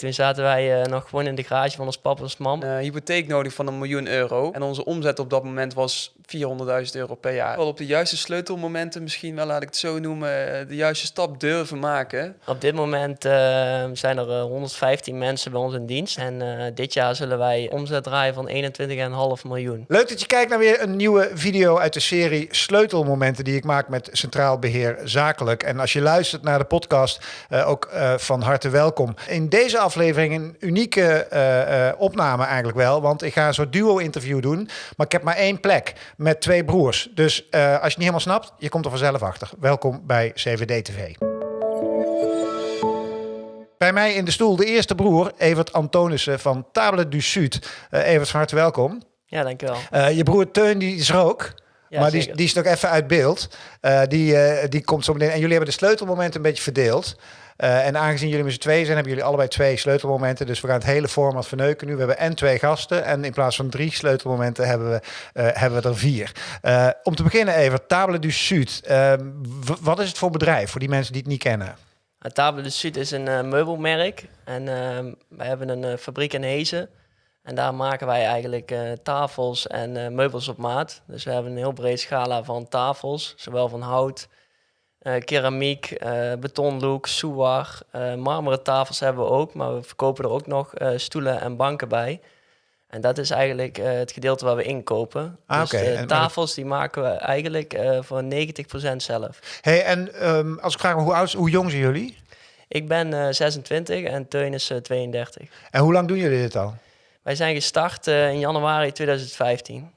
Toen zaten wij uh, nog gewoon in de garage van ons papa en mam. Uh, hypotheek nodig van een miljoen euro. En onze omzet op dat moment was 400.000 euro per jaar. Wel op de juiste sleutelmomenten misschien wel, laat ik het zo noemen, eh, de juiste stap durven maken. Op dit moment uh, zijn er 115 mensen bij ons in dienst. En dit jaar zullen wij omzet draaien van 21,5 miljoen. Leuk dat je kijkt naar weer een nieuwe video uit de serie Sleutelmomenten die ik maak met Centraal Beheer Zakelijk. En als je luistert naar de podcast, ook van harte welkom. In deze aflevering een unieke uh, uh, opname eigenlijk wel. Want ik ga een soort duo-interview doen. Maar ik heb maar één plek met twee broers. Dus uh, als je het niet helemaal snapt, je komt er vanzelf achter. Welkom bij CVD TV. Bij mij in de stoel de eerste broer, Evert Antonissen van Table du Sud. Evert, van harte welkom. Ja, dankjewel. je broer Teun die is er ook. Ja, maar die, die is nog even uit beeld. die, die komt zo meteen. En jullie hebben de sleutelmomenten een beetje verdeeld. Uh, en aangezien jullie met z'n twee zijn, hebben jullie allebei twee sleutelmomenten. Dus we gaan het hele format verneuken nu. We hebben en twee gasten. En in plaats van drie sleutelmomenten hebben we, uh, hebben we er vier. Uh, om te beginnen even, Table du Sud. Ehm, wat is het voor bedrijf, voor die mensen die het niet kennen? Table du Sud is een meubelmerk. En ehm, wij hebben een fabriek in Hezen. En daar maken wij eigenlijk tafels en meubels op maat. Dus we hebben een heel breed scala van tafels. Zowel van hout, keramiek, uh, betonlook, souar, uh, marmeren tafels hebben we ook, maar we verkopen er ook nog stoelen en banken bij. En dat is eigenlijk het gedeelte waar we inkopen. Ah, dus de tafels die maken we eigenlijk voor 90% zelf. Hey, en um, als ik vraag hoe oud, hoe jong zijn jullie? Ik ben 26 en Teun is 32. En hoe lang doen jullie dit al? Wij zijn gestart in januari 2015.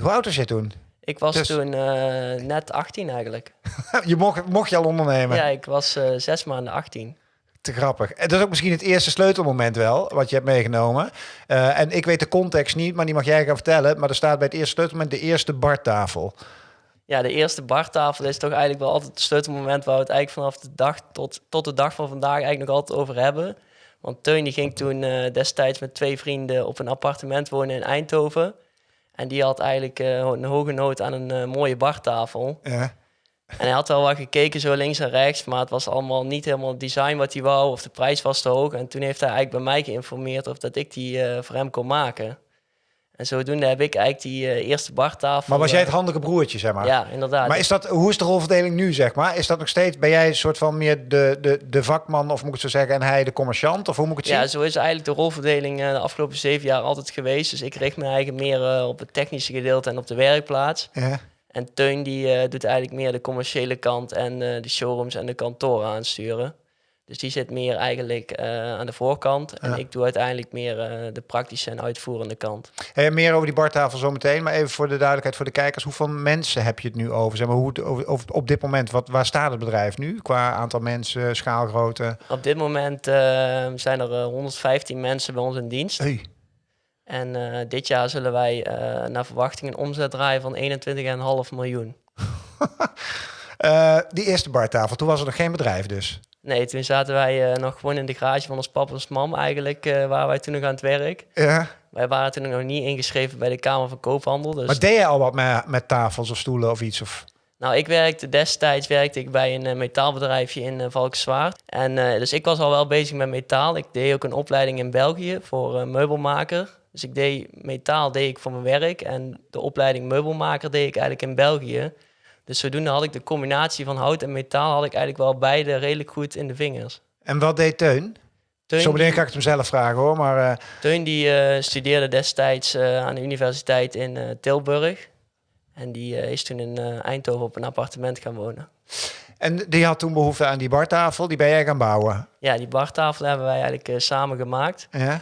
Hoe oud was jij toen? Ik was dus- toen uh, net 18 eigenlijk. je mocht, mocht je al ondernemen? Ja, ik was uh, zes maanden 18. Te grappig. En dat is ook misschien het eerste sleutelmoment wel, wat je hebt meegenomen. Uh, en ik weet de context niet, maar die mag jij gaan vertellen. Maar er staat bij het eerste sleutelmoment de eerste bartafel. Ja, de eerste bartafel is toch eigenlijk wel altijd het sleutelmoment... waar we het eigenlijk vanaf de dag tot, tot de dag van vandaag eigenlijk nog altijd over hebben. Want Teun die ging toen destijds met twee vrienden op een appartement wonen in Eindhoven... En die had eigenlijk uh, een hoge nood aan een uh, mooie bartafel. Ja. En hij had wel wat gekeken zo links en rechts, maar het was allemaal niet helemaal het design wat hij wou of de prijs was te hoog. En toen heeft hij eigenlijk bij mij geïnformeerd of dat ik die uh, voor hem kon maken. En zodoende heb ik eigenlijk die uh, eerste bartafel... Maar was jij het eh, handige broertje, zeg maar? Ja, inderdaad. Maar is dat, hoe is de rolverdeling nu, zeg maar? Is dat nog steeds, ben jij een soort van meer de, de, de vakman, of moet ik het zo zeggen, en hij de commerciant? Of hoe moet ik het ja, zien? Ja, zo is eigenlijk de rolverdeling uh, de afgelopen zeven jaar altijd geweest. Dus ik richt me eigenlijk meer op het technische gedeelte en op de werkplaats. Ja. En Teun die doet eigenlijk meer de commerciële kant en de showrooms en de kantoren aansturen. Dus die zit meer eigenlijk uh, aan de voorkant. En ik doe uiteindelijk meer uh, de praktische en uitvoerende kant. Hey, meer over die bartafel zo meteen. Maar even voor de duidelijkheid voor de kijkers. Hoeveel mensen heb je het nu over? Zeg maar, hoe, over, over, op dit moment, wat, waar staat het bedrijf nu? Qua aantal mensen, schaalgrootte? Op dit moment uh, zijn er 115 mensen bij ons in dienst. Hey. En dit jaar zullen wij naar verwachting een omzet draaien van 21,5 miljoen. die eerste bartafel, toen was er nog geen bedrijf dus? Nee, toen zaten wij uh, nog gewoon in de garage van ons papa en mam eigenlijk, uh, waar wij toen nog aan het werk. Ja. Wij waren toen nog niet ingeschreven bij de Kamer van Koophandel. Dus... Maar deed je al wat met, met tafels of stoelen of iets? Of? Nou, ik werkte destijds werkte ik bij een uh, metaalbedrijfje in uh, Valkenswaard. En dus ik was al wel bezig met metaal. Ik deed ook een opleiding in België voor meubelmaker. Dus ik deed metaal deed ik voor mijn werk en de opleiding meubelmaker deed ik eigenlijk in België. Dus zodoende had ik de combinatie van hout en metaal had ik eigenlijk wel beide redelijk goed in de vingers. En wat deed Teun? Teun Zo meteen ga ik het hem zelf vragen hoor. Maar, uh... Teun die uh, studeerde destijds uh, aan de universiteit in Tilburg. En die is toen in Eindhoven op een appartement gaan wonen. En die had toen behoefte aan die bartafel, die ben jij gaan bouwen? Ja, die bartafel hebben wij eigenlijk samen gemaakt. Ja.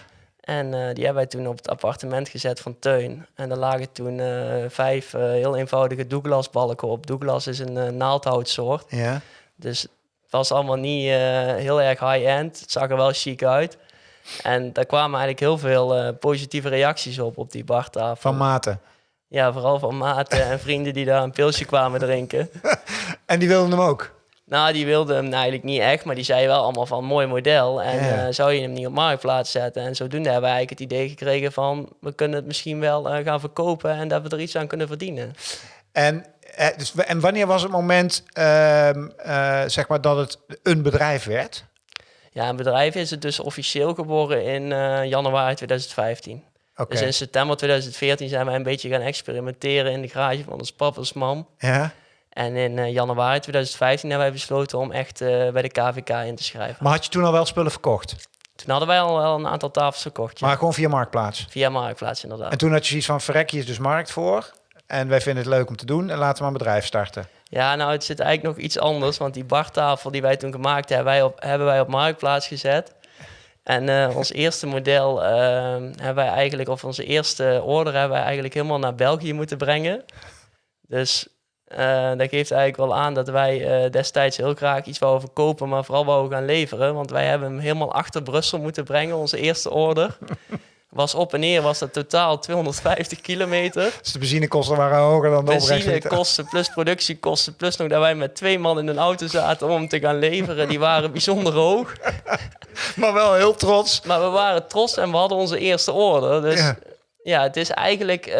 En uh, die hebben wij toen op het appartement gezet van Teun. En er lagen toen uh, vijf uh, heel eenvoudige Douglas balken op. Douglas is een naaldhoutsoort. Ja. Dus het was allemaal niet heel erg high-end. Het zag er wel chic uit. En daar kwamen eigenlijk heel veel positieve reacties op, op die bartafel. Van maten? Ja, vooral van maten en vrienden die daar een pilsje kwamen drinken. en die wilden hem ook? Nou, die wilde hem eigenlijk niet echt, maar die zei wel allemaal van mooi model. En uh, zou je hem niet op marktplaats zetten? En zodoende hebben we eigenlijk het idee gekregen van we kunnen het misschien wel uh, gaan verkopen en dat we er iets aan kunnen verdienen. En, uh, dus, en wanneer was het moment, ehm, zeg maar, dat het een bedrijf werd? Ja, een bedrijf is het dus officieel geboren in januari 2015. Dus in september 2014 zijn wij een beetje gaan experimenteren in de garage van ons papa's mam. Ja. En in uh, januari 2015 hebben wij besloten om echt uh, bij de KVK in te schrijven. Maar had je toen al wel spullen verkocht? Toen hadden wij al wel een aantal tafels verkocht. Maar gewoon via Marktplaats? Via Marktplaats, inderdaad. En toen had je zoiets van, verrek, is dus markt voor. En wij vinden het leuk om te doen en laten we maar een bedrijf starten. Ja, nou, het zit eigenlijk nog iets anders. Want die bartafel die wij toen gemaakt hebben, wij op, hebben wij op Marktplaats gezet. En uh, ons eerste model uh, hebben wij eigenlijk, of onze eerste order hebben wij eigenlijk helemaal naar België moeten brengen. Dus uh, dat geeft eigenlijk wel aan dat wij destijds heel graag iets wouden verkopen, maar vooral wouden gaan leveren. Want wij hebben hem helemaal achter Brussel moeten brengen, onze eerste order was op en neer was dat totaal 250 kilometer. Dus de benzinekosten waren hoger dan de Benzinekosten plus productiekosten plus nog dat wij met twee man in een auto zaten om te gaan leveren, die waren bijzonder hoog. maar wel heel trots. Maar we waren trots en we hadden onze eerste order. Dus ja, ja het is eigenlijk, uh,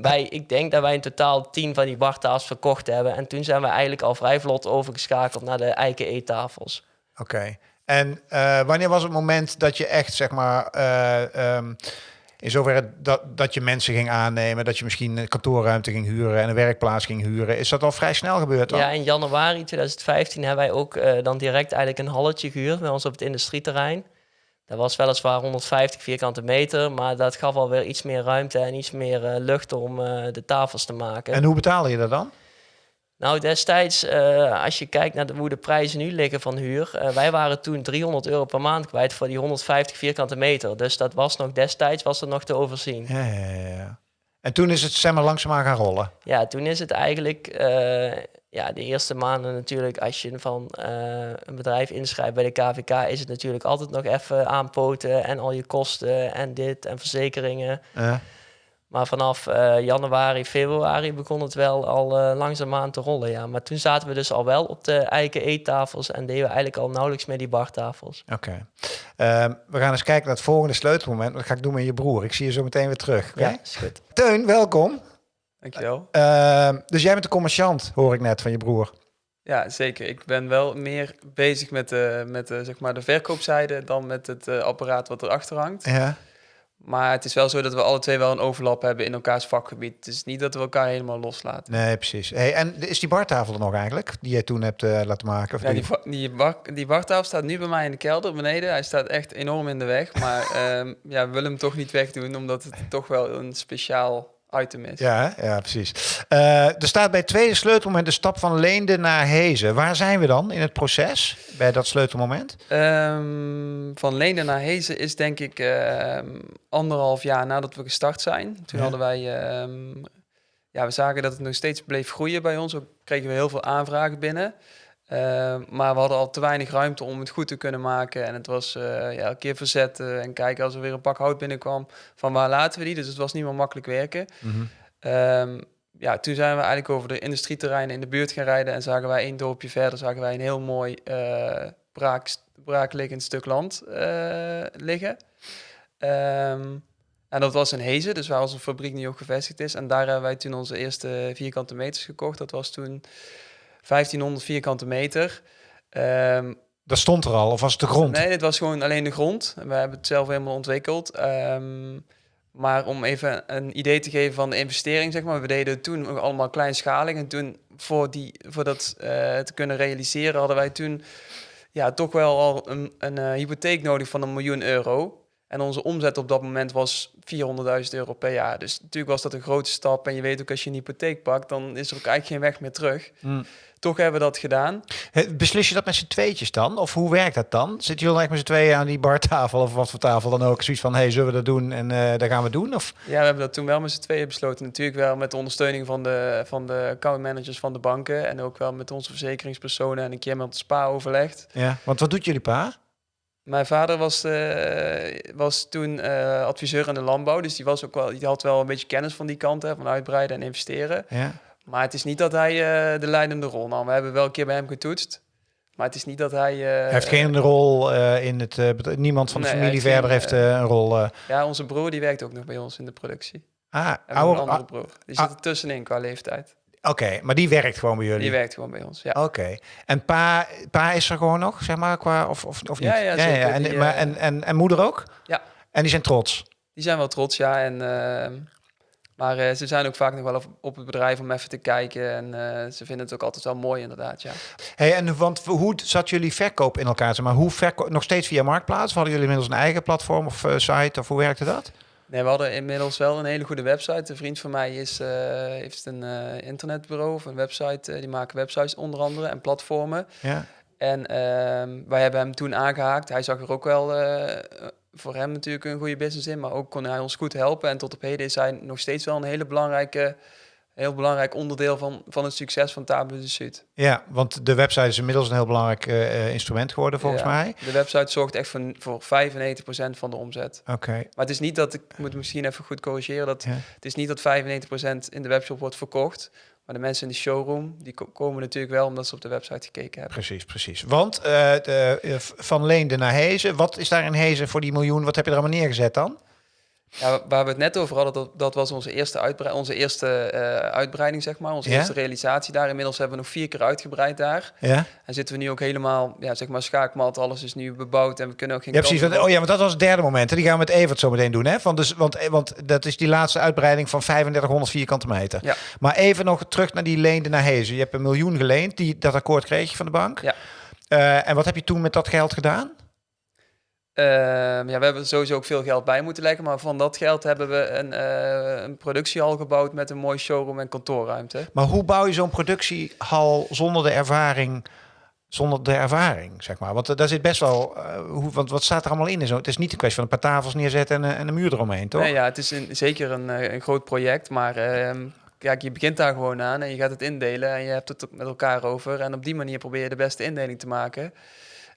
wij, ik denk dat wij in totaal tien van die bartafels verkocht hebben. En toen zijn we eigenlijk al vrij vlot overgeschakeld naar de eiken eettafels. Oké. En uh, wanneer was het moment dat je echt, zeg maar, uh, um, in zoverre dat, dat je mensen ging aannemen, dat je misschien een kantoorruimte ging huren en een werkplaats ging huren? Is dat al vrij snel gebeurd dan? Ja, in januari 2015 hebben wij ook uh, dan direct eigenlijk een halletje gehuurd bij ons op het industrieterrein. Dat was weliswaar 150 vierkante meter, maar dat gaf alweer iets meer ruimte en iets meer lucht om de tafels te maken. En hoe betaalde je dat dan? Nou, destijds, uh, als je kijkt naar de, hoe de prijzen nu liggen van huur, wij waren toen 300 euro per maand kwijt voor die 150 vierkante meter. Dus dat was nog destijds was er nog te overzien. Ja, ja, ja. En toen is het zeg maar langzaamaan gaan rollen? Ja, toen is het eigenlijk, ja, de eerste maanden natuurlijk, als je van een bedrijf inschrijft bij de KVK, is het natuurlijk altijd nog even aanpoten en al je kosten en dit en verzekeringen. Ja. Maar vanaf uh, januari, februari begon het wel al uh, langzaamaan te rollen. Ja. Maar toen zaten we dus al wel op de eiken eettafels en deden we eigenlijk al nauwelijks meer die bartafels. Oké. Okay. Uh, we gaan eens kijken naar het volgende sleutelmoment. Dat ga ik doen met je broer. Ik zie je zo meteen weer terug. Okay? Ja, is goed. Teun, welkom. Dankjewel. Uh, dus jij bent de commerciant, hoor ik net van je broer. Ja, zeker. Ik ben wel meer bezig met de, met de, zeg maar de verkoopzijde dan met het uh, apparaat wat erachter hangt. Ja. Maar het is wel zo dat we alle twee wel een overlap hebben in elkaars vakgebied. Het is niet dat we elkaar helemaal loslaten. Nee, precies. Hey, en is die bartafel er nog eigenlijk, die jij toen hebt uh, laten maken? Of ja, die, die, bar, die bartafel staat nu bij mij in de kelder beneden. Hij staat echt enorm in de weg. Maar um, ja, we willen hem toch niet wegdoen, omdat het toch wel een speciaal Ja, ja precies. Uh, er staat bij het tweede sleutelmoment de stap van Leende naar Hezen. Waar zijn we dan in het proces bij dat sleutelmoment? Um, van Leende naar Hezen is denk ik uh, anderhalf jaar nadat we gestart zijn. Toen hadden wij, um, ja, we zagen dat het nog steeds bleef groeien bij ons. Ook kregen we heel veel aanvragen binnen. Uh, maar we hadden al te weinig ruimte om het goed te kunnen maken. En het was uh, ja, elke keer verzetten en kijken als er weer een pak hout binnenkwam. Van waar laten we die? Dus het was niet meer makkelijk werken. Mm -hmm. um, ja, toen zijn we eigenlijk over de industrieterreinen in de buurt gaan rijden. En zagen wij één dorpje verder, zagen wij een heel mooi uh, braak, braakliggend stuk land liggen. Um, en dat was in Hezen, dus waar onze fabriek nu ook gevestigd is. En daar hebben wij toen onze eerste vierkante meters gekocht. Dat was toen 1500 vierkante meter. Um, dat stond er al, of was het de grond? Nee, dit was gewoon alleen de grond. We hebben het zelf helemaal ontwikkeld. Um, maar om even een idee te geven van de investering, zeg maar. We deden toen nog allemaal kleinschalig. En toen, voor, die, voor dat uh, te kunnen realiseren, hadden wij toen ja, toch wel al een, een uh, hypotheek nodig van een miljoen euro. En onze omzet op dat moment was 400.000 euro per jaar. Dus natuurlijk was dat een grote stap. En je weet ook, als je een hypotheek pakt, dan is er ook eigenlijk geen weg meer terug. Mm. Toch hebben we dat gedaan. Beslis je dat met z'n tweetjes dan? Of hoe werkt dat dan? Zitten jullie echt met z'n tweeën aan die bartafel of wat voor tafel dan ook? Zoiets van, hey, zullen we dat doen en uh, daar gaan we doen? Of? Ja, we hebben dat toen wel met z'n tweeën besloten. Natuurlijk wel met de ondersteuning van de, van de accountmanagers van de banken. En ook wel met onze verzekeringspersonen en een keer met de spa overlegd. Ja, want wat doet jullie pa? Mijn vader was, uh, was toen uh, adviseur in de landbouw. Dus die, was ook wel, die had wel een beetje kennis van die kant, hè, van uitbreiden en investeren. Ja. Maar het is niet dat hij uh, de leidende rol nam. We hebben wel een keer bij hem getoetst. Maar het is niet dat hij... hij heeft geen rol in het... niemand van de nee, familie verder heeft een rol... Ja, onze broer die werkt ook nog bij ons in de productie. Ah, oude... een andere broer. Die zit er tussenin qua leeftijd. Oké, maar die werkt gewoon bij jullie? Die werkt gewoon bij ons, ja. Oké. En pa, pa is er gewoon nog, zeg maar, qua, of, of, of niet? Ja, ja, zeker. En, die, maar, uh, en, en, en moeder ook? Ja. En die zijn trots? Die zijn wel trots, ja. En, uh, maar uh, ze zijn ook vaak nog wel op, op, het bedrijf om even te kijken. En uh, ze vinden het ook altijd wel mooi, inderdaad, ja. Hey, en want hoe zat jullie verkoop in elkaar? Zeg maar hoe verkoop, nog steeds via Marktplaats? Of hadden jullie inmiddels een eigen platform of site? Of hoe werkte dat? Nee, we hadden inmiddels wel een hele goede website. Een vriend van mij is, uh, heeft een uh, internetbureau of een website. Uh, die maken websites onder andere en platformen. Ja. En uh, wij hebben hem toen aangehaakt. Hij zag er ook wel voor hem natuurlijk een goede business in. Maar ook kon hij ons goed helpen. En tot op heden is hij nog steeds wel een hele belangrijke heel belangrijk onderdeel van, van het succes van Table de Zuid. Ja, want de website is inmiddels een heel belangrijk uh, instrument geworden volgens ja, mij. De website zorgt echt voor, voor 95% van de omzet. Oké. Okay. Maar het is niet dat, ik moet misschien even goed corrigeren, dat, ja. het is niet dat 95% in de webshop wordt verkocht. Maar de mensen in de showroom, die komen natuurlijk wel omdat ze op de website gekeken hebben. Precies, precies. Want uh, de, van Leende naar Hezen, wat is daar in Hezen voor die miljoen? Wat heb je er allemaal neergezet dan? Ja, waar we het net over hadden, dat, dat was onze eerste, uitbre onze eerste uh, uitbreiding, zeg maar. Onze ja? eerste realisatie daar. Inmiddels hebben we nog vier keer uitgebreid daar. Ja? En zitten we nu ook helemaal, ja, zeg maar, schaakmat. Alles is nu bebouwd en we kunnen ook geen Ja, precies. Want, oh ja, want dat was het derde moment. Hè? Die gaan we met Evert zo meteen doen, hè? Want, dus, want, want dat is die laatste uitbreiding van 3500 vierkante meter. Ja. Maar even nog terug naar die leende naar Hezen. Je hebt een miljoen geleend. Die, dat akkoord kreeg je van de bank. Ja. Uh, en wat heb je toen met dat geld gedaan? Uh, ja, we hebben sowieso ook veel geld bij moeten leggen, maar van dat geld hebben we een, uh, een productiehal gebouwd met een mooi showroom en kantoorruimte. Maar hoe bouw je zo'n productiehal zonder de ervaring, zonder de ervaring, zeg maar? Want uh, daar zit best wel, hoe, want wat staat er allemaal in? Zo, het is niet een kwestie van een paar tafels neerzetten en, en een muur eromheen, toch? Nee, ja, het is een, zeker een, een groot project, maar ehm, kijk, je begint daar gewoon aan en je gaat het indelen en je hebt het met elkaar over en op die manier probeer je de beste indeling te maken.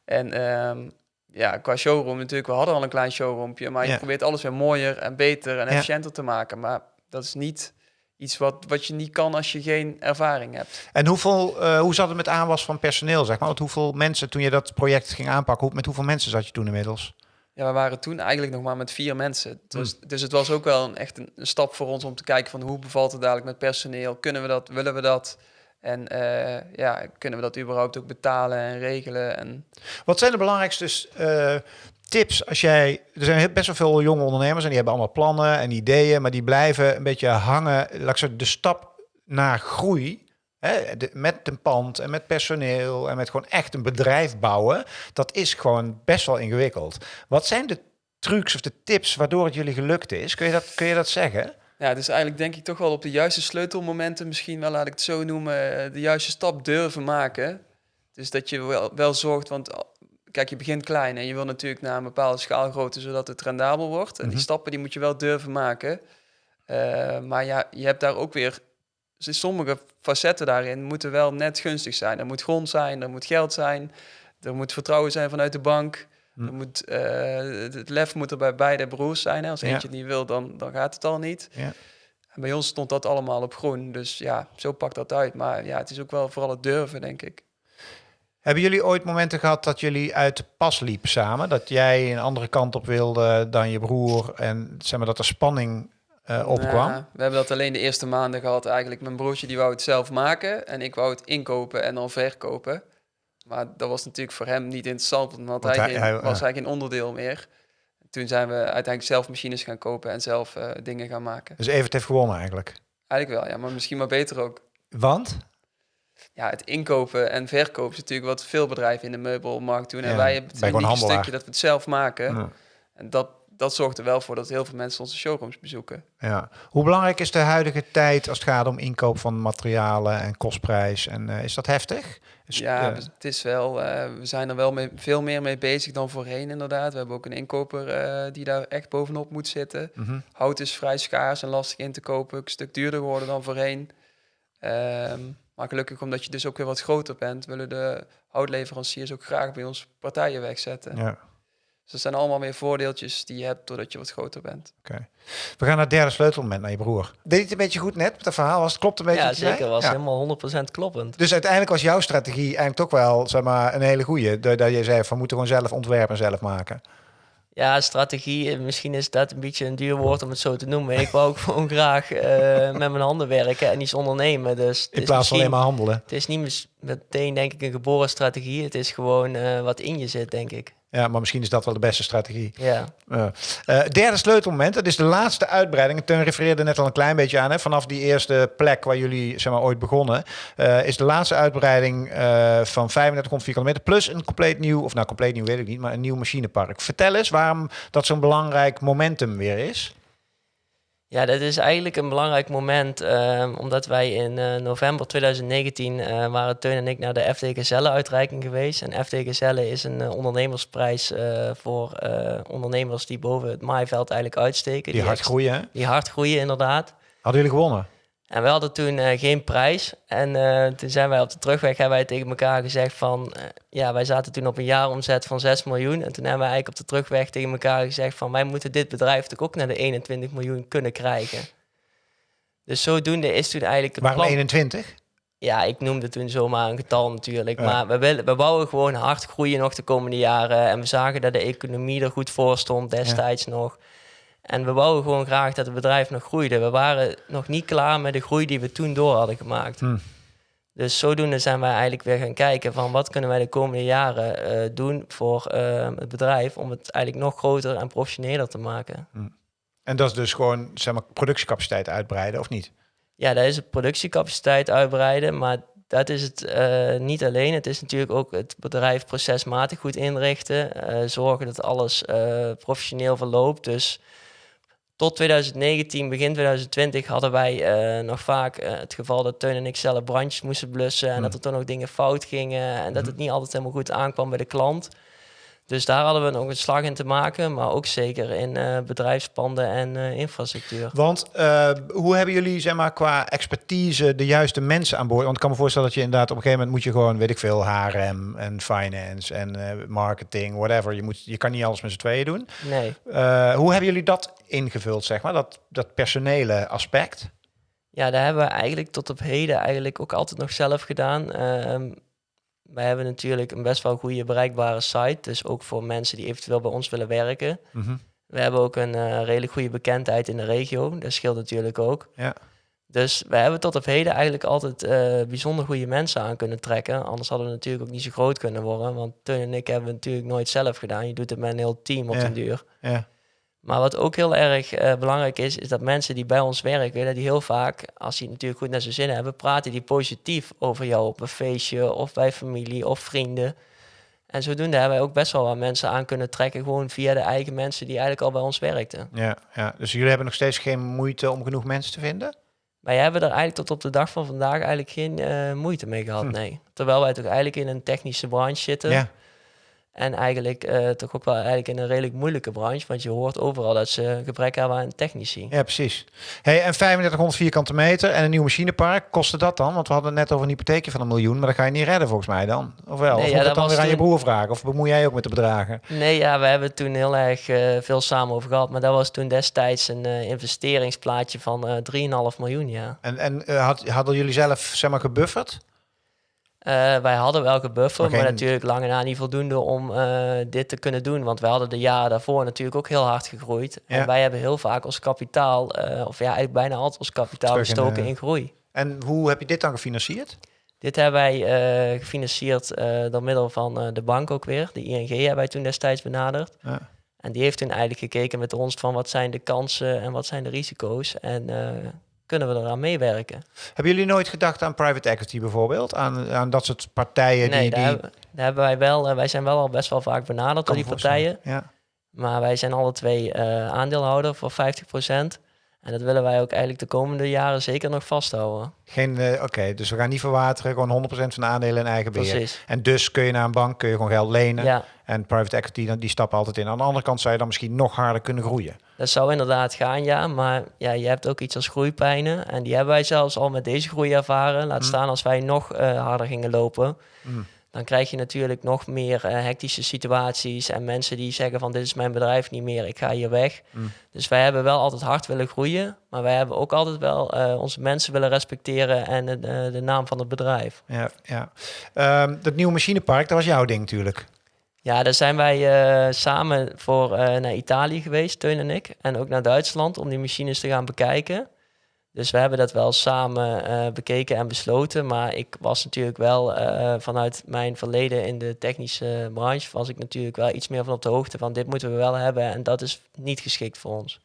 En um, ja, qua showroom natuurlijk, we hadden al een klein showroompje, maar je Ja. probeert alles weer mooier en beter en Ja. efficiënter te maken. Maar dat is niet iets wat, wat je niet kan als je geen ervaring hebt. En hoeveel, eh, hoe zat het met aanwas van personeel, zeg maar? Want hoeveel mensen, toen je dat project ging aanpakken, hoe, met hoeveel mensen zat je toen inmiddels? Ja, we waren toen eigenlijk nog maar met vier mensen. Dus, Hmm. dus het was ook wel een, echt een, een stap voor ons om te kijken van hoe bevalt het dadelijk met personeel? Kunnen we dat? Willen we dat? En eh, ja, kunnen we dat überhaupt ook betalen en regelen? En Wat zijn de belangrijkste eh, tips als jij... Er zijn best wel veel jonge ondernemers en die hebben allemaal plannen en ideeën, maar die blijven een beetje hangen. Laat de stap naar groei, hè, met een pand en met personeel en met gewoon echt een bedrijf bouwen, dat is gewoon best wel ingewikkeld. Wat zijn de trucs of de tips waardoor het jullie gelukt is? Kun je dat, kun je dat zeggen? Ja, dus eigenlijk denk ik toch wel op de juiste sleutelmomenten, misschien wel laat ik het zo noemen, eh, de juiste stap durven maken. Dus dat je wel, wel zorgt, want kijk, je begint klein en je wil natuurlijk naar een bepaalde schaalgrootte, zodat het rendabel wordt. En Mhm. die stappen die moet je wel durven maken. Eh, maar ja, je hebt daar ook weer dus sommige facetten daarin moeten wel net gunstig zijn. Er moet grond zijn, er moet geld zijn, er moet vertrouwen zijn vanuit de bank. Hm. Er moet, eh, het lef moet er bij beide broers zijn. Hè. Als Ja. eentje het niet wil, dan, dan gaat het al niet. Ja. En bij ons stond dat allemaal op groen. Dus ja, zo pakt dat uit. Maar ja, het is ook wel vooral het durven, denk ik. Hebben jullie ooit momenten gehad dat jullie uit de pas liepen samen? Dat jij een andere kant op wilde dan je broer en zeg maar dat er spanning eh, opkwam? Nou, we hebben dat alleen de eerste maanden gehad eigenlijk. Mijn broertje die wou het zelf maken en ik wou het inkopen en dan verkopen. Maar dat was natuurlijk voor hem niet interessant, want, Want hij, hij- geen- hij- was hij geen onderdeel meer. Toen zijn we uiteindelijk zelf machines gaan kopen en zelf eh, dingen gaan maken. Dus Evert heeft gewonnen eigenlijk. Eigenlijk wel, ja, maar misschien maar beter ook. Want? Ja, het inkopen en verkopen is natuurlijk wat veel bedrijven in de meubelmarkt doen. En Ja, wij hebben het handelaar. stukje dat we het zelf maken. Ja. En dat, dat zorgt er wel voor dat heel veel mensen onze showrooms bezoeken. Ja. Hoe belangrijk is de huidige tijd als het gaat om inkoop van materialen en kostprijs? En eh, is dat heftig? Is- Ja, eh, we- het is wel, eh, we zijn er wel mee, veel meer mee bezig dan voorheen inderdaad. We hebben ook een inkoper die daar echt bovenop moet zitten. mhm. Hout is vrij schaars en lastig in te kopen. Een stuk duurder geworden dan voorheen. Ehm, maar gelukkig omdat je dus ook weer wat groter bent, willen de houtleveranciers ook graag bij ons partijen wegzetten. ja. Dus dat zijn allemaal weer voordeeltjes die je hebt doordat je wat groter bent. We gaan naar het derde sleutelmoment naar je broer. Deed je het een beetje goed net met het verhaal? Was het klopt een beetje? Ja, zeker. was Ja. helemaal 100% kloppend. Dus uiteindelijk was jouw strategie eigenlijk toch wel zeg maar, een hele goeie. Dat dat je zei van we moeten gewoon zelf ontwerpen en zelf maken. Ja, strategie, misschien is dat een beetje een duur woord om het zo te noemen. Ik wou ook gewoon graag met mijn handen werken en iets ondernemen. Dus In plaats van alleen maar handelen. Het is niet meteen, denk ik, een geboren strategie. Het is gewoon wat in je zit, denk ik. Ja, maar misschien is dat wel de beste strategie. Ja. Uh, derde sleutelmoment, dat is de laatste uitbreiding. Teun refereerde net al een klein beetje aan. Hè, vanaf die eerste plek waar jullie zeg maar, ooit begonnen, uh, is de laatste uitbreiding uh, van 3500 vierkante plus een compleet nieuw, of nou compleet nieuw weet ik niet, maar een nieuw machinepark. Vertel eens waarom dat zo'n belangrijk momentum weer is. Ja, dat is eigenlijk een belangrijk moment, uh, omdat wij in uh, november 2019 uh, waren Teun en ik naar de FD Gazelle uitreiking geweest. En FD Gazelle is een ondernemersprijs voor ondernemers die boven het maaiveld eigenlijk uitsteken. Die, die hard groeien, hè? Die hard groeien, inderdaad. Hadden jullie gewonnen? En we hadden toen uh, geen prijs. En uh, toen zijn wij op de terugweg hebben wij tegen elkaar gezegd van... Uh, ja, wij zaten toen op een jaaromzet van 6 miljoen. En toen hebben wij eigenlijk op de terugweg tegen elkaar gezegd van... wij moeten dit bedrijf toch ook naar de 21 miljoen kunnen krijgen. Dus zodoende is toen eigenlijk... Het Waarom plan... 21? Ja, ik noemde toen zomaar een getal natuurlijk. Maar we, willen, we wouden gewoon hard groeien nog de komende jaren. En we zagen dat de economie er goed voor stond destijds nog. En we wouden gewoon graag dat het bedrijf nog groeide. We waren nog niet klaar met de groei die we toen door hadden gemaakt. Hmm. Dus zodoende zijn wij eigenlijk weer gaan kijken van wat kunnen wij de komende jaren uh, doen voor uh, het bedrijf om het eigenlijk nog groter en professioneler te maken. Hmm. En dat is dus gewoon zeg maar, productiecapaciteit uitbreiden of niet? Ja, dat is het productiecapaciteit uitbreiden, maar dat is het uh, niet alleen. Het is natuurlijk ook het bedrijf procesmatig goed inrichten, zorgen dat alles professioneel verloopt. Dus tot 2019, begin 2020 hadden wij uh, nog vaak uh, het geval dat Teun en ik zelf brandjes moesten blussen. En mm. dat er toen ook dingen fout gingen. En dat het niet altijd helemaal goed aankwam bij de klant. Dus daar hadden we nog een slag in te maken, maar ook zeker in uh, bedrijfspanden en uh, infrastructuur. Want uh, hoe hebben jullie zeg maar, qua expertise de juiste mensen aan boord? Want ik kan me voorstellen dat je inderdaad op een gegeven moment moet je gewoon, weet ik veel, HRM en finance en marketing, whatever. Je, moet, je kan niet alles met z'n tweeën doen. Nee. hoe hebben jullie dat ingevuld, zeg maar, dat, dat personele aspect? Ja, daar hebben we eigenlijk tot op heden eigenlijk ook altijd nog zelf gedaan. Wij hebben natuurlijk een best wel goede bereikbare site. Dus ook voor mensen die eventueel bij ons willen werken. Mm We hebben ook een uh, redelijk goede bekendheid in de regio. Dat scheelt natuurlijk ook. Ja. Dus we hebben tot op heden eigenlijk altijd uh, bijzonder goede mensen aan kunnen trekken. Anders hadden we natuurlijk ook niet zo groot kunnen worden. Want Teun en ik hebben het natuurlijk nooit zelf gedaan. Je doet het met een heel team op ja. den duur. Ja. Maar wat ook heel erg uh, belangrijk is, is dat mensen die bij ons werken, dat die heel vaak, als die natuurlijk goed naar zijn zin hebben, praten die positief over jou op een feestje of bij familie of vrienden. En zodoende hebben wij ook best wel wat mensen aan kunnen trekken, gewoon via de eigen mensen die eigenlijk al bij ons werkten. Ja, ja. dus jullie hebben nog steeds geen moeite om genoeg mensen te vinden? Wij hebben er eigenlijk tot op de dag van vandaag eigenlijk geen uh, moeite mee gehad, hm. nee. Terwijl wij toch eigenlijk in een technische branche zitten. Ja. En eigenlijk uh, toch ook wel eigenlijk in een redelijk moeilijke branche, want je hoort overal dat ze gebrek hebben aan technici. Ja, precies. Hey, en 3500 vierkante meter en een nieuw machinepark, kostte dat dan? Want we hadden net over een hypotheekje van een miljoen, maar dat ga je niet redden volgens mij dan. Of wel? Nee, of ja, moet dat dan weer toen... aan je broer vragen? Of bemoei jij ook met de bedragen? Nee, ja, we hebben toen heel erg uh, veel samen over gehad, maar dat was toen destijds een uh, investeringsplaatje van 3,5 miljoen, ja. En, en had, hadden jullie zelf, zeg maar, gebufferd? Uh, wij hadden welke buffer, maar, natuurlijk lange na niet voldoende om uh, dit te kunnen doen. Want wij hadden de jaren daarvoor natuurlijk ook heel hard gegroeid. Ja. En wij hebben heel vaak ons kapitaal, uh, of ja, eigenlijk bijna altijd ons kapitaal Terug gestoken in, in, groei. En hoe heb je dit dan gefinancierd? Dit hebben wij gefinancierd door middel van de bank ook weer. De ING hebben wij toen destijds benaderd. Ja. En die heeft toen eigenlijk gekeken met ons van wat zijn de kansen en wat zijn de risico's. En kunnen we eraan meewerken. Hebben jullie nooit gedacht aan private equity bijvoorbeeld? Aan, aan dat soort partijen nee, die... Daar, die... Hebben, daar hebben wij wel... Uh, wij zijn wel al best wel vaak benaderd door die partijen. Ja. Maar wij zijn alle twee uh, aandeelhouder voor 50%. En dat willen wij ook eigenlijk de komende jaren zeker nog vasthouden. Geen, uh, oké, okay, dus we gaan niet verwateren, gewoon 100% van de aandelen in eigen beheer. Precies. En dus kun je naar een bank, kun je gewoon geld lenen. Ja. En private equity, die stappen altijd in. Aan de andere kant zou je dan misschien nog harder kunnen groeien. Dat zou inderdaad gaan, ja. Maar ja, je hebt ook iets als groeipijnen. En die hebben wij zelfs al met deze groei ervaren. Laat mm. staan als wij nog uh, harder gingen lopen. Mm. Dan krijg je natuurlijk nog meer uh, hectische situaties. En mensen die zeggen van dit is mijn bedrijf niet meer, ik ga hier weg. Mm. Dus wij hebben wel altijd hard willen groeien. Maar wij hebben ook altijd wel uh, onze mensen willen respecteren en de, de naam van het bedrijf. Ja, ja. Um, dat nieuwe machinepark, dat was jouw ding natuurlijk. Ja, daar zijn wij uh, samen voor naar Italië geweest, Teun en ik. En ook naar Duitsland om die machines te gaan bekijken. Dus we hebben dat wel samen uh, bekeken en besloten. Maar ik was natuurlijk wel vanuit mijn verleden in de technische branche... was ik natuurlijk wel iets meer van op de hoogte van dit moeten we wel hebben. En dat is niet geschikt voor ons.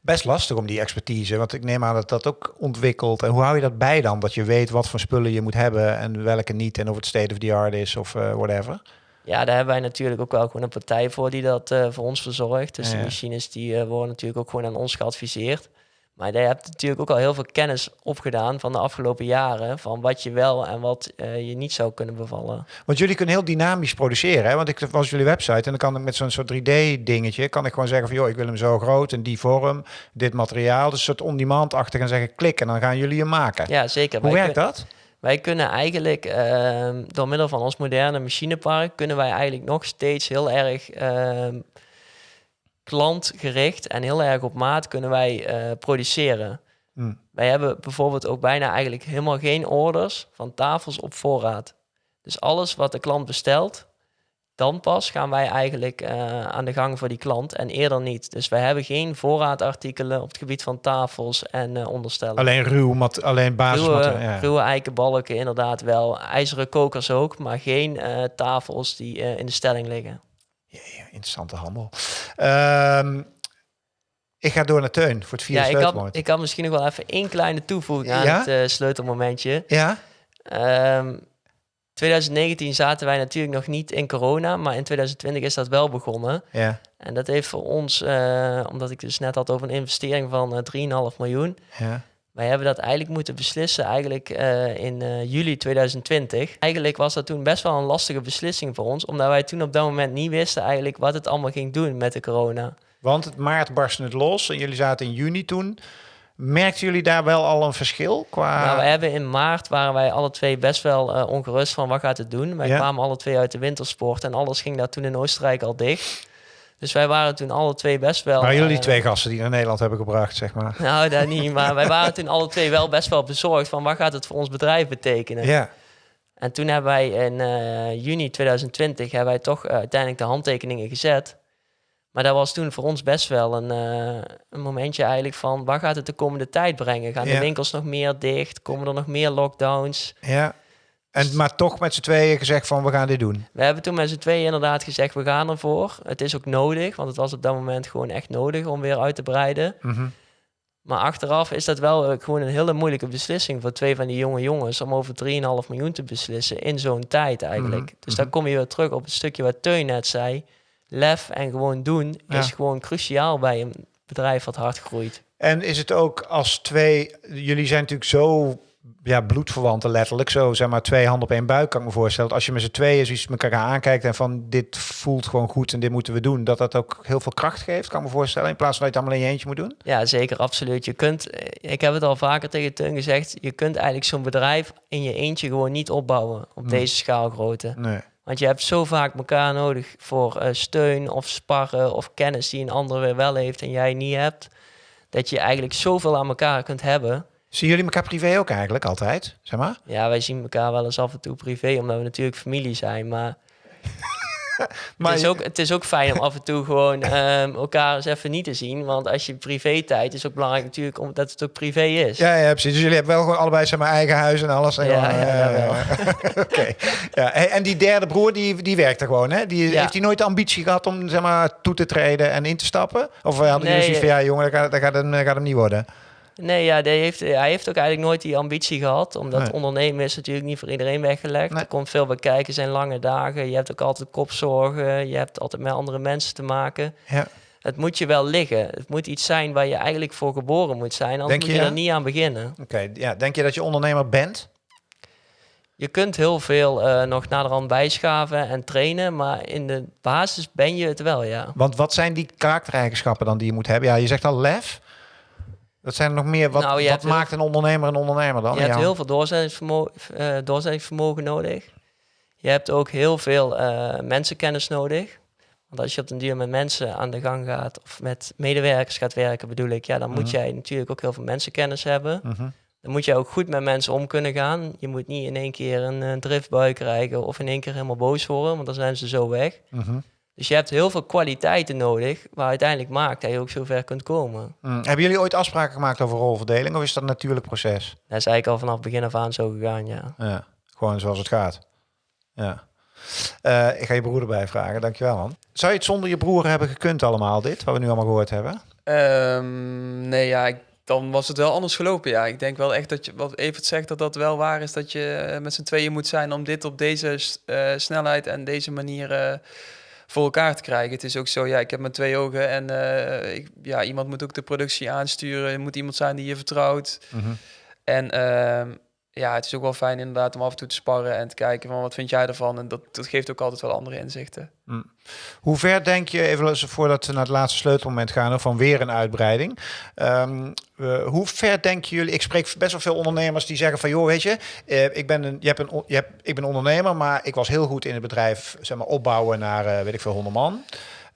Best lastig om die expertise, want ik neem aan dat dat ook ontwikkelt. En hoe hou je dat bij dan? Dat je weet wat voor spullen je moet hebben en welke niet. En of het state of the art is of whatever. Ja, daar hebben wij natuurlijk ook wel gewoon een partij voor die dat uh, voor ons verzorgt. Dus de machines die uh, worden natuurlijk ook gewoon aan ons geadviseerd. Maar je hebt natuurlijk ook al heel veel kennis opgedaan van de afgelopen jaren. Van wat je wel en wat uh, je niet zou kunnen bevallen. Want jullie kunnen heel dynamisch produceren. Hè? Want ik was jullie website en dan kan ik met zo'n soort 3D dingetje. Kan ik gewoon zeggen van joh, ik wil hem zo groot en die vorm, dit materiaal. Dus een soort on-demand-achtig en zeggen klik en dan gaan jullie hem maken. Ja, zeker. Hoe werkt dat? Wij kunnen eigenlijk uh, door middel van ons moderne machinepark kunnen wij eigenlijk nog steeds heel erg uh, klantgericht en heel erg op maat kunnen wij uh, produceren. Hmm. Wij hebben bijvoorbeeld ook bijna eigenlijk helemaal geen orders van tafels op voorraad. Dus alles wat de klant bestelt, dan pas gaan wij eigenlijk uh, aan de gang voor die klant en eerder niet. Dus wij hebben geen voorraadartikelen op het gebied van tafels en uh, onderstellen. Alleen ruw, mat, alleen basismateriaal. Ruwe, ja. ruwe eikenbalken inderdaad wel. IJzeren kokers ook, maar geen uh, tafels die in de stelling liggen. Jee, interessante handel. Um, ik ga door naar Teun voor het vierde ja, sleutelmoment. Ik kan, ik kan misschien nog wel even één kleine toevoeging aan ja? het sleutelmomentje. Ja? Um, 2019 zaten wij natuurlijk nog niet in corona, maar in 2020 is dat wel begonnen. Ja. En dat heeft voor ons, uh, omdat ik dus net had over een investering van uh, 3,5 miljoen. Ja. Wij hebben dat eigenlijk moeten beslissen eigenlijk uh, in juli 2020. Eigenlijk was dat toen best wel een lastige beslissing voor ons, omdat wij toen op dat moment niet wisten eigenlijk wat het allemaal ging doen met de corona. Want het maart barstte het los en jullie zaten in juni toen. Merkten jullie daar wel al een verschil qua... Nou, we hebben in maart waren wij alle twee best wel uh, ongerust van wat gaat het doen. Wij kwamen alle twee uit de wintersport en alles ging daar toen in Oostenrijk al dicht. Dus wij waren toen alle twee best wel... Maar jullie uh, twee gasten die naar Nederland hebben gebracht, zeg maar. Nou, dat niet. Maar wij waren toen alle twee wel best wel bezorgd van wat gaat het voor ons bedrijf betekenen. Ja. En toen hebben wij in uh, juni 2020 hebben wij toch uiteindelijk de handtekeningen gezet. Maar dat was toen voor ons best wel een, uh, een momentje eigenlijk van... waar gaat het de komende tijd brengen? Gaan de winkels nog meer dicht? Komen er nog meer lockdowns? Ja, en, maar toch met z'n tweeën gezegd van we gaan dit doen. We hebben toen met z'n tweeën inderdaad gezegd we gaan ervoor. Het is ook nodig, want het was op dat moment gewoon echt nodig om weer uit te breiden. Mm -hmm. Maar achteraf is dat wel uh, gewoon een hele moeilijke beslissing voor twee van die jonge jongens om over 3,5 miljoen te beslissen in zo'n tijd eigenlijk. Mm -hmm. Dus dan kom je weer terug op het stukje wat Teun net zei lef en gewoon doen is gewoon cruciaal bij een bedrijf wat hard groeit. En is het ook als twee, jullie zijn natuurlijk zo ja, bloedverwanten letterlijk, zo zeg maar twee handen op één buik kan ik me voorstellen. Als je met z'n tweeën zoiets elkaar aankijkt en van dit voelt gewoon goed en dit moeten we doen, dat dat ook heel veel kracht geeft, kan ik me voorstellen, in plaats van dat je het allemaal in je eentje moet doen? Ja, zeker, absoluut. Je kunt, ik heb het al vaker tegen Teun gezegd, je kunt eigenlijk zo'n bedrijf in je eentje gewoon niet opbouwen op deze schaalgrootte. Nee. Want je hebt zo vaak elkaar nodig voor uh, steun of sparren of kennis die een ander weer wel heeft en jij niet hebt. Dat je eigenlijk zoveel aan elkaar kunt hebben. Zien jullie elkaar privé ook eigenlijk altijd, zeg maar? Ja, wij zien elkaar wel eens af en toe privé, omdat we natuurlijk familie zijn. Maar maar het, is ook, het is ook fijn om af en toe gewoon um, elkaar eens even niet te zien. Want als je privé tijd is ook belangrijk natuurlijk omdat het ook privé is. Ja, ja precies. Dus jullie hebben wel gewoon allebei maar, eigen huis en alles. En ja, gewoon, ja, uh, Oké. Okay. Ja. En die derde broer, die, die werkt er gewoon, hè? Die, Heeft hij nooit de ambitie gehad om zeg maar, toe te treden en in te stappen? Of hadden nee, jullie zoiets van, ja jongen, dat gaat, dat gaat, hem, dat gaat hem niet worden? Nee, ja, die heeft, hij heeft ook eigenlijk nooit die ambitie gehad. Omdat nee. ondernemen is natuurlijk niet voor iedereen weggelegd. Er komt veel bij kijken, zijn lange dagen. Je hebt ook altijd kopzorgen. Je hebt altijd met andere mensen te maken. Ja. Het moet je wel liggen. Het moet iets zijn waar je eigenlijk voor geboren moet zijn. Anders moet je, je er niet aan beginnen. Oké, ja. Denk je dat je ondernemer bent? Je kunt heel veel uh, nog naderhand bijschaven en trainen, maar in de basis ben je het wel, ja. Want wat zijn die karaktereigenschappen dan die je moet hebben? Ja, je zegt al lef. Dat zijn er nog meer. Wat, nou, wat maakt een ondernemer een ondernemer dan? Je hebt heel veel doorzettingsvermogen, uh, doorzettingsvermogen nodig. Je hebt ook heel veel uh, mensenkennis nodig. Want als je op een duur met mensen aan de gang gaat of met medewerkers gaat werken, bedoel ik, ja, dan moet mhm. jij natuurlijk ook heel veel mensenkennis hebben. Mm dan moet je ook goed met mensen om kunnen gaan. Je moet niet in één keer een, een driftbui krijgen of in één keer helemaal boos worden, want dan zijn ze zo weg. Mhm. Dus je hebt heel veel kwaliteiten nodig, waar uiteindelijk maakt dat je ook zover kunt komen. Mm. Hebben jullie ooit afspraken gemaakt over rolverdeling of is dat een natuurlijk proces? Dat is eigenlijk al vanaf begin af aan zo gegaan, ja. Ja, gewoon zoals het gaat. Ja. Eh, ik ga je broer erbij vragen, dankjewel man. Zou je het zonder je broer hebben gekund allemaal, dit, wat we nu allemaal gehoord hebben? Ehm, nee, ja, ik, dan was het wel anders gelopen. Ja, ik denk wel echt dat je, wat Evert zegt, dat dat wel waar is. Dat je met z'n tweeën moet zijn om dit op deze eh, snelheid en deze manier eh, voor elkaar te krijgen. Het is ook zo, ja, ik heb mijn twee ogen en eh, ik, ja, iemand moet ook de productie aansturen. Er moet iemand zijn die je vertrouwt. En ehm, ja, het is ook wel fijn inderdaad om af en toe te sparren en te kijken van wat vind jij ervan. En dat, dat geeft ook altijd wel andere inzichten. Hoe ver denk je, even voordat we naar het laatste sleutelmoment gaan, van weer een uitbreiding. Ehm, eh, hoe ver denken jullie, ik spreek best wel veel ondernemers die zeggen van, joh, weet je, eh, ik, ben een, je hebt een, je hebt, ik ben ondernemer, maar ik was heel goed in het bedrijf, zeg maar, opbouwen naar, eh, weet ik veel, 100 man.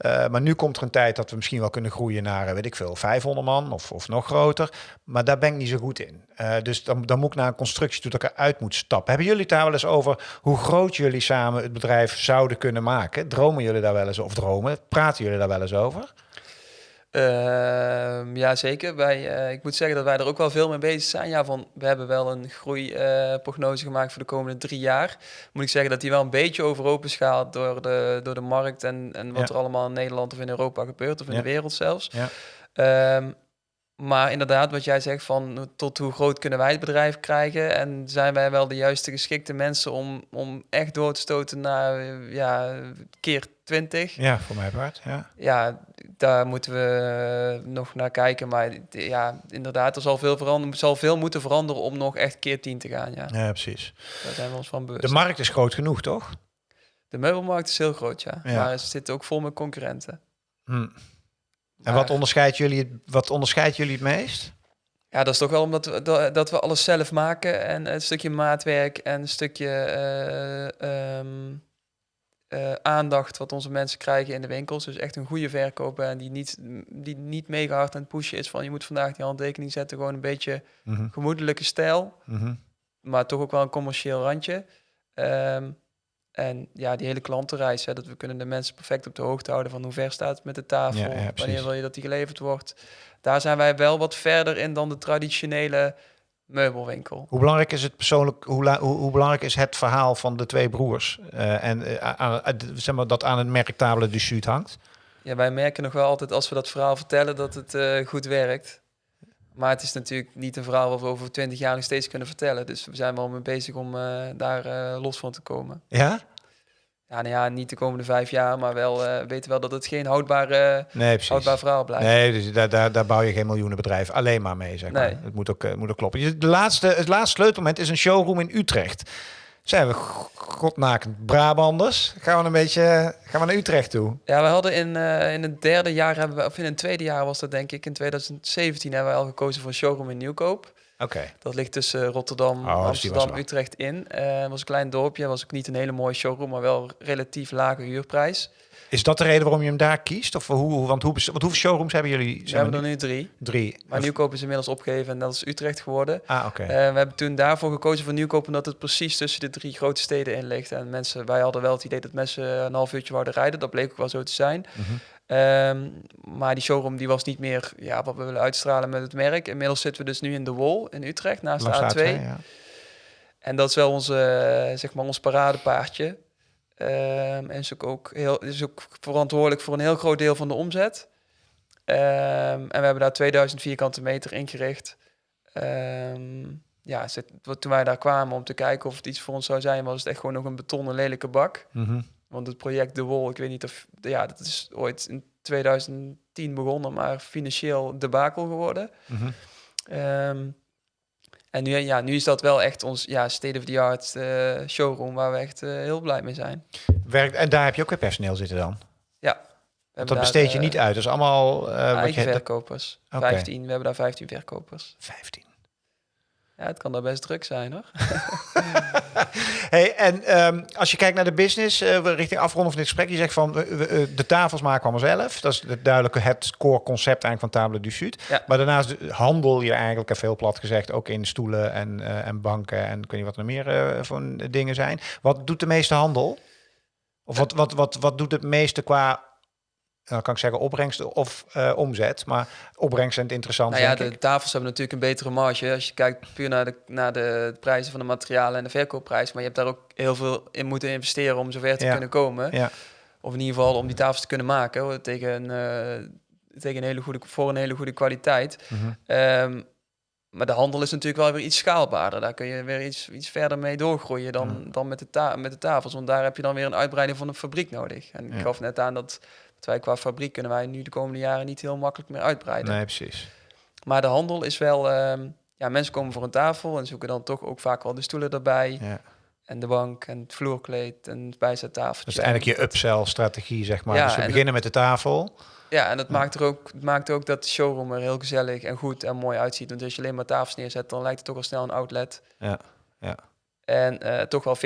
Eh, maar nu komt er een tijd dat we misschien wel kunnen groeien naar, eh, weet ik veel, 500 man of, of nog groter. Maar daar ben ik niet zo goed in. Eh, dus dan, dan moet ik naar een constructie toe dat ik eruit moet stappen. Hebben jullie het daar wel eens over hoe groot jullie samen het bedrijf zouden kunnen maken? Dromen jullie daar wel eens over? Dromen? Praten jullie daar wel eens over? Ehm, ja, zeker. Wij, eh, ik moet zeggen dat wij er ook wel veel mee bezig zijn. Ja, van, we hebben wel een groeiprognose gemaakt voor de komende drie jaar. Moet ik zeggen dat die wel een beetje overhoop is gehaald door de, door de markt en, en wat Ja. er allemaal in Nederland of in Europa gebeurt, of in Ja. de wereld zelfs. Ja. Ehm, maar inderdaad, wat jij zegt van tot hoe groot kunnen wij het bedrijf krijgen en zijn wij wel de juiste geschikte mensen om, om echt door te stoten naar eh, ja, keer 20? Ja, voor mij part. Ja. ja, daar moeten we nog naar kijken. Maar ja, inderdaad, er zal veel, veranderen, zal veel moeten veranderen om nog echt keer 10 te gaan. Ja, ja, precies. daar zijn we ons van bewust. De markt is groot genoeg, toch? De meubelmarkt is heel groot, ja. Ja. Maar het zit ook vol met concurrenten. Hm. En wat onderscheidt, jullie, het- wat onderscheidt jullie het meest? Ja, dat is toch wel omdat we, dat, dat we alles zelf maken. En een stukje maatwerk en een stukje eh, ehm, eh, aandacht wat onze mensen krijgen in de winkels. Dus echt een goede verkoper en die niet, die niet mega hard aan het pushen is van je moet vandaag die handtekening zetten. Gewoon een beetje Mhm, gemoedelijke stijl. mhm. maar toch ook wel een commercieel randje. Ehm, en ja, die hele klantenreis, hè, dat we kunnen de mensen perfect op de hoogte houden van hoe ver staat het met de tafel, Ja, ja, precies. wanneer wil je dat die geleverd wordt. Daar zijn wij wel wat verder in dan de traditionele meubelwinkel. Hoe belangrijk is het persoonlijk? Hoe, hoe, hoe belangrijk is het verhaal van de twee broers eh, en eh, aan, zeg maar dat aan een merktabele du Sud hangt? Ja, wij merken nog wel altijd als we dat verhaal vertellen dat het eh, goed werkt. Maar het is natuurlijk niet een verhaal wat we over twintig jaar nog steeds kunnen vertellen. Dus we zijn wel mee bezig om daar los van te komen. Ja? Ja, nou ja, niet de komende vijf jaar, maar wel eh, weten wel dat het geen houdbare, Nee, houdbaar verhaal blijft. Nee, dus daar, daar, daar bouw je geen miljoenenbedrijf alleen maar mee, zeg maar. Nee. Het moet ook, eh, moet ook kloppen. Je- De laatste, het laatste sleutelmoment is een showroom in Utrecht. Zijn we godnakend Brabanders? Gaan we een beetje gaan we naar Utrecht toe? Ja, we hadden in, eh, in het derde jaar, hebben we, of in het tweede jaar was dat denk ik, in 2017 hebben we al gekozen voor een showroom in Nieuwkoop. Dat ligt tussen Rotterdam, Oh, Amsterdam. Utrecht in. Eh, Het was een klein dorpje, was ook niet een hele mooie showroom, maar wel relatief lage huurprijs. Is dat de reden waarom je hem daar kiest? Of hoe, want, hoe, want hoeveel showrooms hebben jullie? We hebben er nu? drie, Drie. maar Of- Nieuwkoop is inmiddels opgegeven en dat is Utrecht geworden. Ah, oké. Eh, we hebben toen daarvoor gekozen voor Nieuwkoop omdat het precies tussen de drie grote steden in ligt. En mensen, wij hadden wel het idee dat mensen een half uurtje wouden rijden. Dat bleek ook wel zo te zijn. Mhm. Ehm, maar die showroom die was niet meer ja, wat we willen uitstralen met het merk. Inmiddels zitten we dus nu in de Wol in Utrecht naast Langs de A2. ja. En dat is wel onze, eh, zeg maar ons paradepaardje. Ehm, en is ook, ook heel, is ook verantwoordelijk voor een heel groot deel van de omzet. Ehm, en we hebben daar 2000 vierkante meter ingericht. Ja, toen wij daar kwamen om te kijken of het iets voor ons zou zijn, was het echt gewoon nog een betonnen lelijke bak. Mhm. Want het project De Wol, ik weet niet of... Ja, dat is ooit in 2010 begonnen, maar financieel debakel geworden. Mhm. Ehm, en nu, ja, nu is dat wel echt ons ja, state-of-the-art eh, showroom waar we echt eh, heel blij mee zijn. Werkt, en daar heb je ook weer personeel zitten dan? Want hebben dat besteed je niet uit. Dat is allemaal... wat eigen je, dat- verkopers. Oké. 15, we hebben daar 15 verkopers. 15. Ja, het kan daar best druk zijn hoor. hey, en um, als je kijkt naar de business, uh, richting afronding van dit gesprek, je zegt van uh, de tafels maken we allemaal zelf. Dat is het duidelijke het core concept eigenlijk van Table du Sud. Ja. Maar daarnaast handel je eigenlijk, even heel plat gezegd, ook in stoelen en, en banken en ik weet niet wat er meer voor dingen zijn. Wat doet de meeste handel? Of wat, wat, wat, wat doet het meeste qua dan kan ik zeggen opbrengst of uh, omzet. Maar opbrengst zijn het interessant. Nou ja, de tafels hebben natuurlijk een betere marge. Als je kijkt puur naar de, naar de prijzen van de materialen en de verkoopprijs. Maar je hebt daar ook heel veel in moeten investeren om zover te kunnen komen. Ja. Of in ieder geval om die tafels te kunnen maken tegen, uh, tegen een hele goede, voor een hele goede kwaliteit. Mm um, maar de handel is natuurlijk wel weer iets schaalbaarder. Daar kun je weer iets, iets verder mee doorgroeien dan, dan met, de met de tafels. Want daar heb je dan weer een uitbreiding van een fabriek nodig. En ik gaf net aan dat wij qua fabriek kunnen wij nu de komende jaren niet heel makkelijk meer uitbreiden. Nee, precies. Maar de handel is wel... Ehm, ja, mensen komen voor een tafel en zoeken dan toch ook vaak wel de stoelen erbij. Ja. En de bank en het vloerkleed en het bijzettafel. Dus eigenlijk je upsell-strategie, zeg maar. Ja, dus we beginnen met de tafel. Ja, en dat maakt er ook, maakt ook dat de showroom er heel gezellig en goed en mooi uitziet. Want als je alleen maar tafels neerzet, dan lijkt het toch al snel een outlet. Ja, ja. En uh, toch wel 40%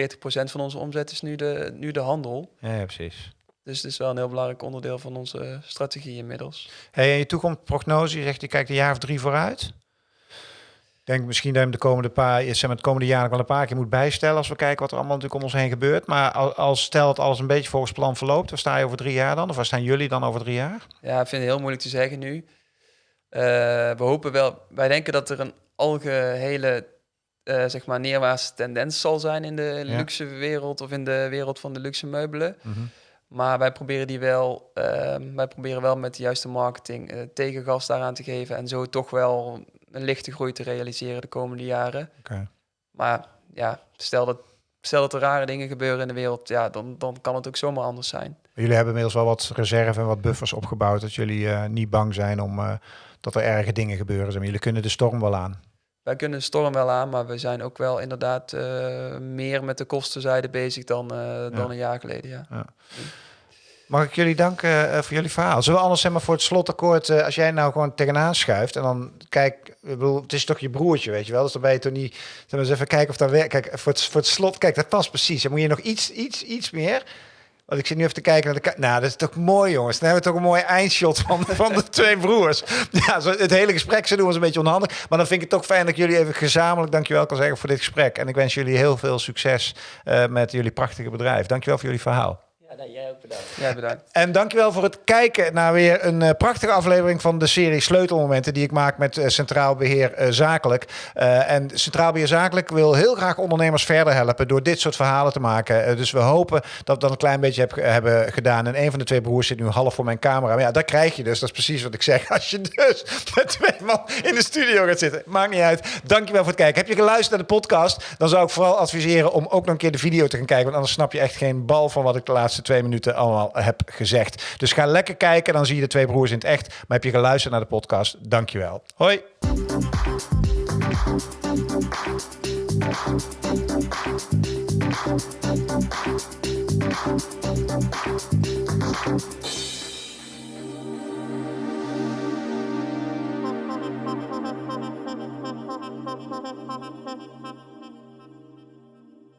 van onze omzet is nu de, nu de handel. Ja, ja, precies. Dus het is wel een heel belangrijk onderdeel van onze strategie inmiddels. Hey, en je toekomstprognose, je zegt je kijkt een jaar of drie vooruit. denk misschien dat je de komende paar, zeg maar, het komende jaar wel een paar keer moet bijstellen als we kijken wat er allemaal natuurlijk om ons heen gebeurt. Maar als, stel dat alles een beetje volgens plan verloopt, waar sta je over drie jaar dan? Of waar staan jullie dan over drie jaar? Ja, ik vind het heel moeilijk te zeggen nu. Uh, we hopen wel, wij denken dat er een algehele uh, zeg maar neerwaartse tendens zal zijn in de luxe wereld of in de wereld van de luxe meubelen. Mm maar wij proberen die wel, ehm, wij proberen wel met de juiste marketing uh, tegengas daaraan te geven en zo toch wel een lichte groei te realiseren de komende jaren. Okay. Maar ja, stel dat, stel dat er rare dingen gebeuren in de wereld, ja, dan, dan kan het ook zomaar anders zijn. Jullie hebben inmiddels wel wat reserve en wat buffers opgebouwd, dat jullie uh, niet bang zijn om uh, dat er erge dingen gebeuren. Jullie kunnen de storm wel aan. Wij kunnen storm wel aan, maar we zijn ook wel inderdaad meer met de kostenzijde bezig dan, dan een jaar geleden. Ja. ja. Mag ik jullie danken uh, voor jullie verhaal? Zullen we anders zeg maar voor het slotakkoord, als jij nou gewoon tegenaan schuift en dan kijk, ik bedoel, het is toch je broertje, weet je wel? Dus dan ben je toch niet, dan eens even kijken of dat werkt. Kijk, voor het, voor het slot, kijk, dat past precies. Dan moet je nog iets, iets, iets meer. Want ik zit nu even te kijken naar de Nou, dat is toch mooi, jongens. Dan hebben we toch een mooi eindshot van, van de twee broers. Ja, zo, het hele gesprek ze doen was een beetje onhandig. Maar dan vind ik het toch fijn dat jullie even gezamenlijk dankjewel kan zeggen voor dit gesprek. En ik wens jullie heel veel succes uh, met jullie prachtige bedrijf. Dankjewel voor jullie verhaal. Ja, jij ook bedankt. Jij bedankt. En dankjewel voor het kijken naar weer een uh, prachtige aflevering van de serie Sleutelmomenten die ik maak met uh, Centraal Beheer uh, Zakelijk. en Centraal Beheer Zakelijk wil heel graag ondernemers verder helpen door dit soort verhalen te maken. dus we hopen dat we dat een klein beetje heb, hebben gedaan. En een van de twee broers zit nu half voor mijn camera. Maar ja, dat krijg je dus. Dat is precies wat ik zeg. Als je dus met twee man in de studio gaat zitten. Maakt niet uit. Dankjewel voor het kijken. Heb je geluisterd naar de podcast? Dan zou ik vooral adviseren om ook nog een keer de video te gaan kijken. Want anders snap je echt geen bal van wat ik de laatste laatste twee minuten allemaal heb gezegd. Dus ga lekker kijken, dan zie je de twee broers in het echt. Maar heb je geluisterd naar de podcast? Dankjewel. Hoi.